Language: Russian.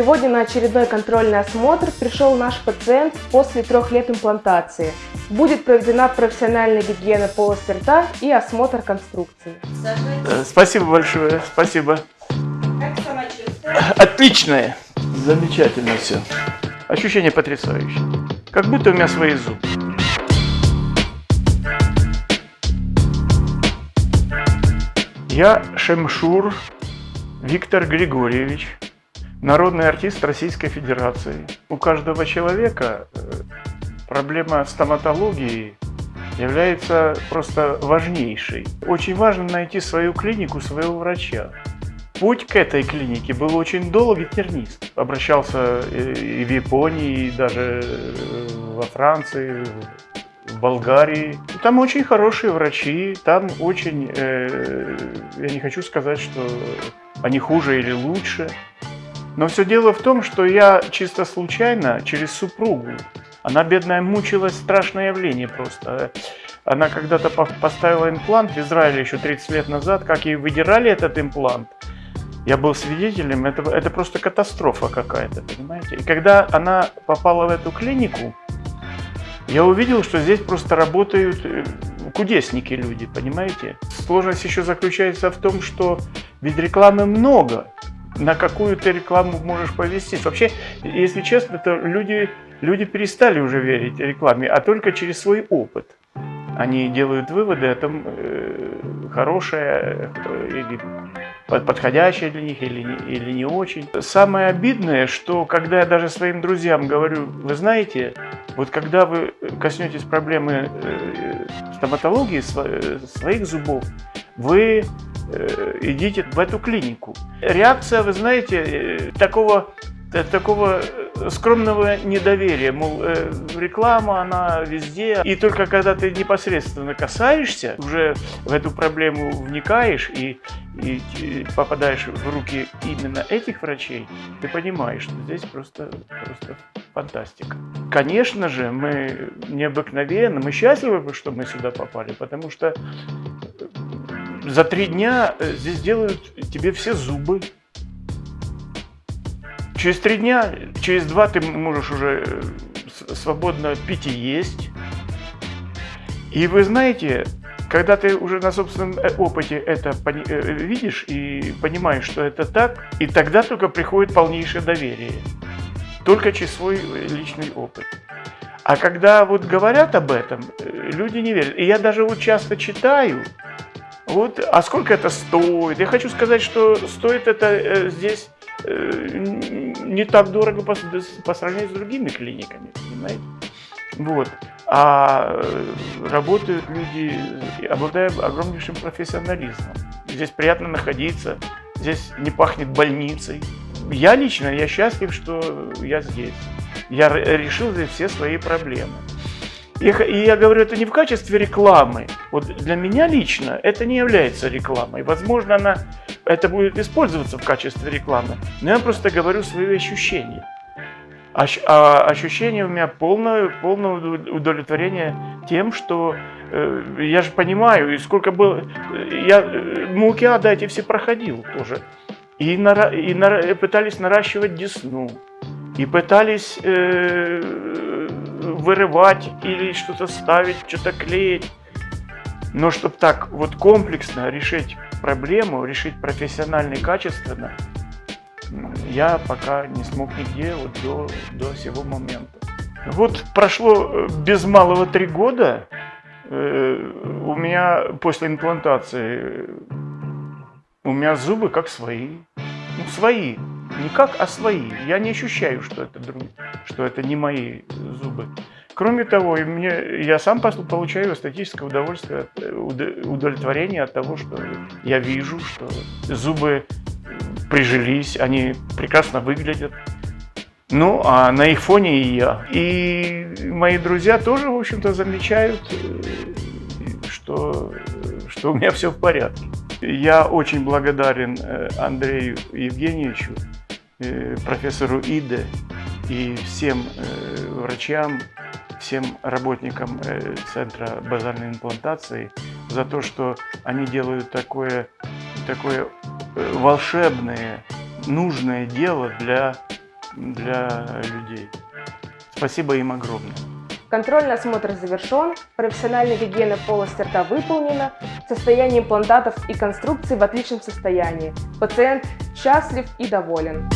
Сегодня на очередной контрольный осмотр пришел наш пациент после трех лет имплантации. Будет проведена профессиональная гигиена полости рта и осмотр конструкции. Э, Спасибо большое, спасибо. Как самочувствие? Отличное, замечательно все. Ощущение потрясающее. Как будто у меня свои зубы. Я Шемшур Виктор Григорьевич, народный артист Российской Федерации. У каждого человека э, проблема стоматологии является просто важнейшей. Очень важно найти свою клинику, своего врача. Путь к этой клинике был очень долгий тернист. Обращался э, и в Японии, и даже э, во Франции, в Болгарии. Там очень хорошие врачи, там очень, э, я не хочу сказать, что они хуже или лучше. Но все дело в том, что я чисто случайно, через супругу, она, бедная, мучилась, страшное явление просто. Она когда-то поставила имплант в Израиле еще 30 лет назад, как ей выдирали этот имплант. Я был свидетелем, это, это просто катастрофа какая-то, понимаете? И когда она попала в эту клинику, я увидел, что здесь просто работают э, кудесники люди, понимаете? Сложность еще заключается в том, что ведь рекламы много. На какую ты рекламу можешь повестись? Вообще, если честно, то люди, люди перестали уже верить рекламе, а только через свой опыт. Они делают выводы о том, э, хорошее э, или подходящее для них или, или не очень. Самое обидное, что когда я даже своим друзьям говорю, вы знаете, вот когда вы коснетесь проблемы э, стоматологии своих зубов, вы идите в эту клинику. Реакция, вы знаете, такого такого скромного недоверия, мол, э, реклама, она везде. И только когда ты непосредственно касаешься, уже в эту проблему вникаешь и, и, и попадаешь в руки именно этих врачей, ты понимаешь, что здесь просто, просто фантастика. Конечно же, мы необыкновенно, мы счастливы, что мы сюда попали, потому что за три дня э, здесь делают тебе все зубы, Через три дня, через два ты можешь уже э, свободно пить и есть. И вы знаете, когда ты уже на собственном э, опыте это видишь и понимаешь, что это так, и тогда только приходит полнейшее доверие. Только через свой личный опыт. А когда вот говорят об этом, люди не верят. И я даже вот часто читаю, вот, а сколько это стоит? Я хочу сказать, что стоит это здесь не так дорого по, по сравнению с другими клиниками, понимаете? Вот. А работают люди, обладая огромнейшим профессионализмом. Здесь приятно находиться, здесь не пахнет больницей. Я лично, я счастлив, что я здесь. Я решил здесь все свои проблемы. И, я говорю это не в качестве рекламы. Вот для меня лично это не является рекламой. Возможно, она это будет использоваться в качестве рекламы. Но я просто говорю свои ощущения. А ощущение у меня полное, полное удовлетворение тем, что э, я же понимаю, и сколько было, я э, муки ада эти все проходил тоже. И, нара, и нара, пытались наращивать десну, и пытались э, вырывать или что-то ставить, что-то клеить. Но чтобы так вот комплексно решить проблему, решить профессионально и качественно, я пока не смог нигде вот до, до сего момента. Вот прошло э, без малого три года, э, у меня после имплантации, у меня зубы как свои, ну свои, не как, а свои. Я не ощущаю, что это, друг, что это не мои зубы. Кроме того, мне, я сам получаю эстетическое удовольствие, э, удовлетворение от того, что я вижу, что зубы прижились, они прекрасно выглядят. Ну, а на их фоне и я. И мои друзья тоже, в общем-то, замечают, э, что, что у меня все в порядке. Я очень благодарен э, Андрею Евгеньевичу, профессору Иде и всем врачам, всем работникам э, Центра базальной имплантации за то, что они делают такое, такое э, волшебное, нужное дело для для людей. Спасибо им огромное. Контрольный осмотр завершен, профессиональная гигиена полости рта выполнена, состояние имплантатов и конструкций в отличном состоянии. Пациент счастлив и доволен.